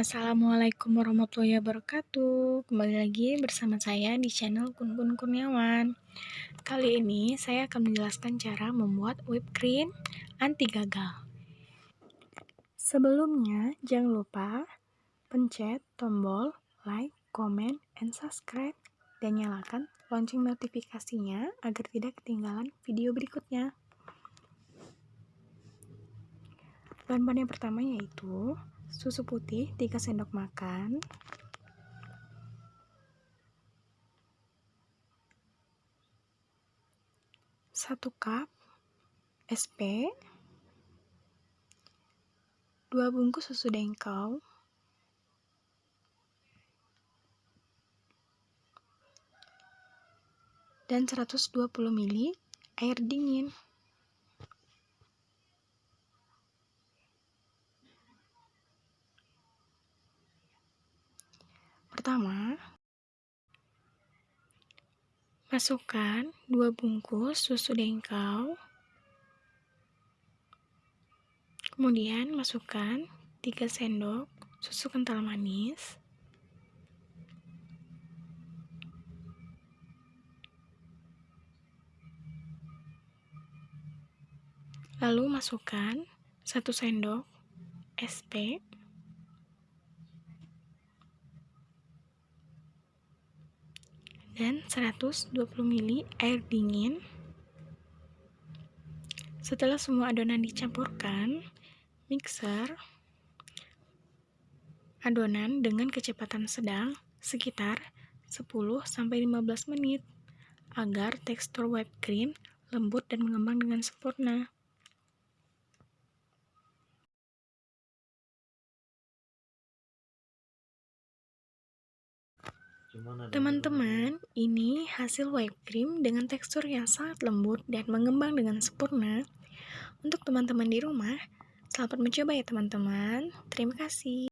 Assalamualaikum warahmatullahi wabarakatuh. Kembali lagi bersama saya di channel Kun Kun Kurniawan. Kali ini saya akan menjelaskan cara membuat whipped cream anti gagal. Sebelumnya jangan lupa pencet tombol like, comment, and subscribe. Dan nyalakan lonceng notifikasinya agar tidak ketinggalan video berikutnya. Bahan-bahan yang pertama yaitu susu putih 3 sendok makan, satu cup SP, dua bungkus susu dengkau, dan 120 ml air dingin. Pertama, masukkan 2 bungkus susu dengkau. Kemudian masukkan 3 sendok susu kental manis. Lalu masukkan 1 sendok SP dan 120 ml air dingin. Setelah semua adonan dicampurkan, mixer adonan dengan kecepatan sedang sekitar 10-15 menit agar tekstur whipped cream lembut dan mengembang dengan sempurna. Teman-teman, ini hasil whipped cream dengan tekstur yang sangat lembut dan mengembang dengan sempurna. Untuk teman-teman di rumah, selamat mencoba ya teman-teman. Terima kasih.